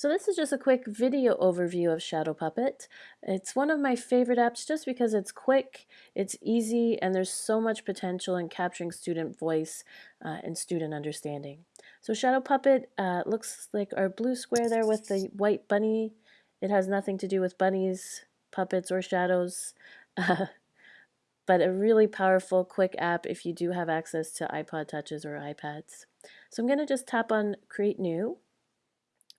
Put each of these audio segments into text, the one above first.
So this is just a quick video overview of Shadow Puppet. It's one of my favorite apps just because it's quick, it's easy, and there's so much potential in capturing student voice uh, and student understanding. So Shadow Puppet uh, looks like our blue square there with the white bunny. It has nothing to do with bunnies, puppets, or shadows, uh, but a really powerful, quick app if you do have access to iPod Touches or iPads. So I'm going to just tap on Create New.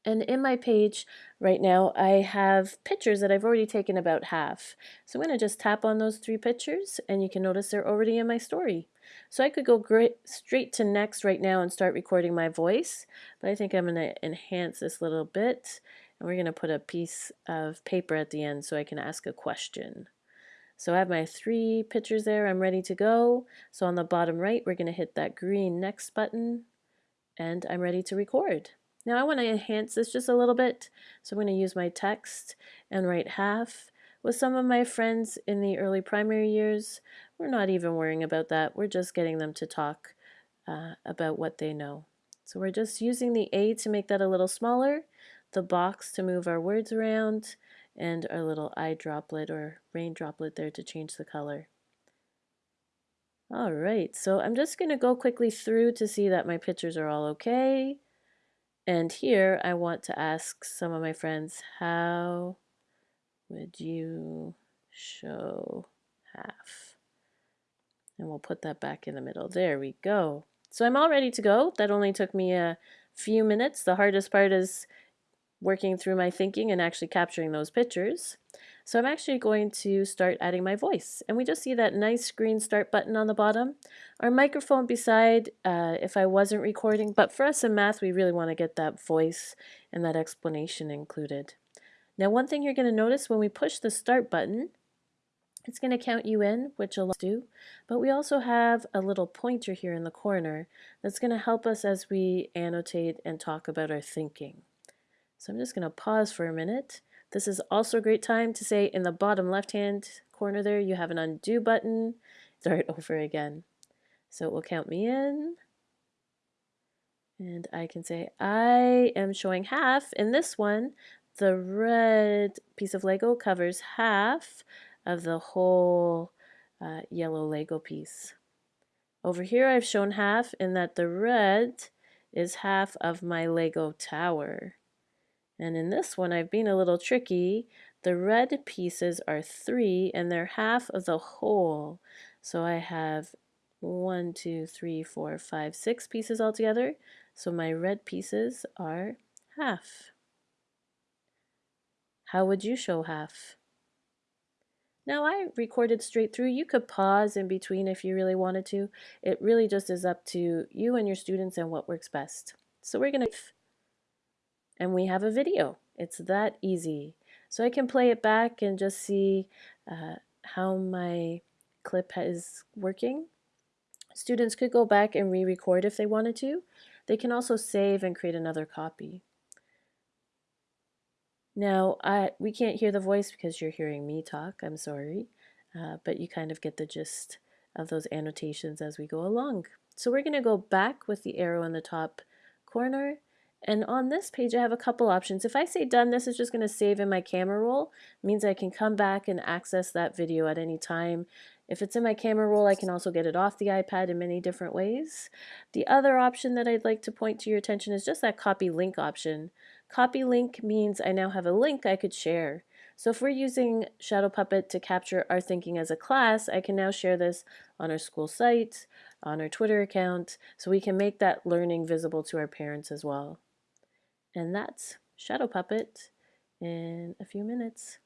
And in my page right now, I have pictures that I've already taken about half. So I'm going to just tap on those three pictures and you can notice they're already in my story. So I could go straight to next right now and start recording my voice, but I think I'm going to enhance this little bit and we're going to put a piece of paper at the end so I can ask a question. So I have my three pictures there, I'm ready to go. So on the bottom right, we're going to hit that green next button and I'm ready to record. Now I want to enhance this just a little bit, so I'm going to use my text and write half. With some of my friends in the early primary years, we're not even worrying about that. We're just getting them to talk uh, about what they know. So we're just using the A to make that a little smaller, the box to move our words around, and our little eye droplet or rain droplet there to change the color. All right, so I'm just going to go quickly through to see that my pictures are all okay. And here I want to ask some of my friends, how would you show half? And we'll put that back in the middle. There we go. So I'm all ready to go. That only took me a few minutes. The hardest part is working through my thinking and actually capturing those pictures. So I'm actually going to start adding my voice. And we just see that nice green start button on the bottom. Our microphone beside uh, if I wasn't recording, but for us in math, we really want to get that voice and that explanation included. Now one thing you're going to notice when we push the start button, it's going to count you in, which a lot do, but we also have a little pointer here in the corner that's going to help us as we annotate and talk about our thinking. So I'm just going to pause for a minute this is also a great time to say in the bottom left hand corner there you have an undo button. Start over again. So it will count me in. And I can say I am showing half. In this one, the red piece of Lego covers half of the whole uh, yellow Lego piece. Over here I've shown half in that the red is half of my Lego tower. And in this one, I've been a little tricky. The red pieces are three and they're half of the whole. So I have one, two, three, four, five, six pieces altogether. So my red pieces are half. How would you show half? Now I recorded straight through. You could pause in between if you really wanted to. It really just is up to you and your students and what works best. So we're going to and we have a video. It's that easy. So I can play it back and just see uh, how my clip is working. Students could go back and re-record if they wanted to. They can also save and create another copy. Now, I, we can't hear the voice because you're hearing me talk, I'm sorry, uh, but you kind of get the gist of those annotations as we go along. So we're going to go back with the arrow in the top corner and on this page, I have a couple options. If I say done, this is just going to save in my camera roll. It means I can come back and access that video at any time. If it's in my camera roll, I can also get it off the iPad in many different ways. The other option that I'd like to point to your attention is just that copy link option. Copy link means I now have a link I could share. So if we're using Shadow Puppet to capture our thinking as a class, I can now share this on our school site, on our Twitter account, so we can make that learning visible to our parents as well. And that's Shadow Puppet in a few minutes.